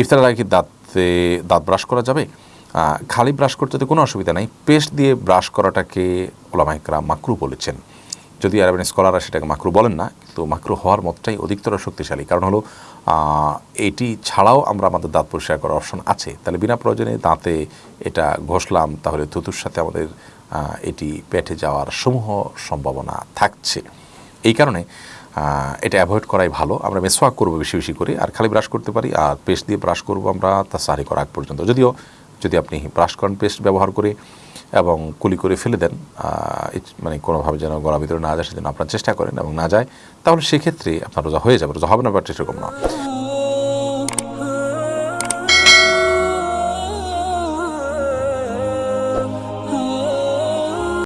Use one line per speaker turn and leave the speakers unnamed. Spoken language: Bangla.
ইফতারের আগে কি দাঁতে, দাঁত ব্রাশ করা যাবে? খালি ব্রাশ করতে তো কোনো অসুবিধা নাই। পেস্ট দিয়ে ব্রাশ করাটাকে ওলামাইকরা মাকরু বলেছেন। যদি আরবেন স্কলাররা সেটাকে মাকরু বলেন না, কিন্তু মাকরু হওয়ার মতটাই অধিকতর শক্তিশালী। কারণ হলো এটি ছাড়াও আমরা আমাদের দাঁত পরিষ্কার করার অপশন আছে। তাহলে বিনা প্রয়োজনে দাঁতে এটা ঘষলাম, তাহলে থুতুর সাথে আমাদের এটি পেটে যাওয়ার সমূহ সম্ভাবনা থাকছে। এই কারণে এটা অ্যাভয়েড করাই ভালো। আমরা মেসওয়াক করব বেশি বেশি করে, আর খালি ব্রাশ করতে পারি, আর পেস্ট দিয়ে ব্রাশ করব আমরা তা সারি করা আগ পর্যন্ত। যদিও, যদি আপনি ব্রাশ করেন পেস্ট ব্যবহার করে এবং কুলি করে ফেলে দেন মানে কোনোভাবে যেন গলা ভিতরে না যায়, সেজন্য আপনার চেষ্টা করেন এবং না যায়, তাহলে সেক্ষেত্রে আপনার রোজা হয়ে যাবে। রোজা হবে না বা সেরকম না।